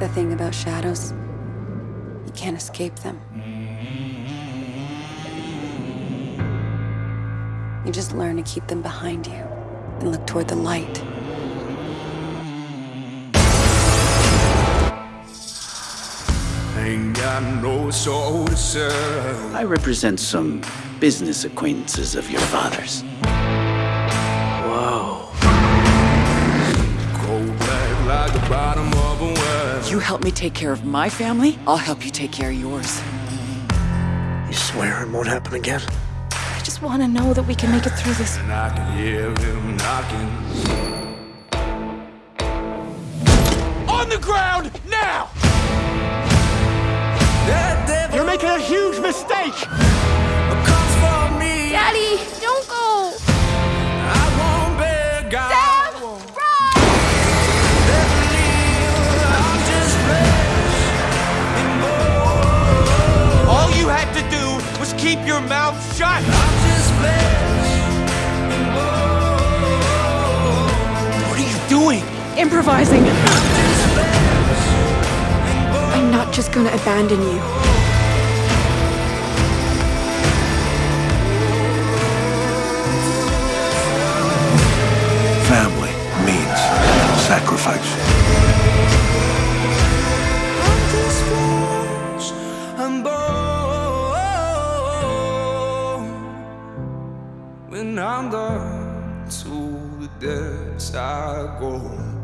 The thing about shadows, you can't escape them. You just learn to keep them behind you and look toward the light. I represent some business acquaintances of your father's. A. You help me take care of my family, I'll help you take care of yours. You swear it won't happen again? I just want to know that we can make it through this. And I can hear him knocking. On the ground, now! You're making a huge mistake! comes for me. Daddy, Improvising. I'm not just gonna abandon you. Family means sacrifice. I'm just flesh and bone. When I'm done, to the depths I go.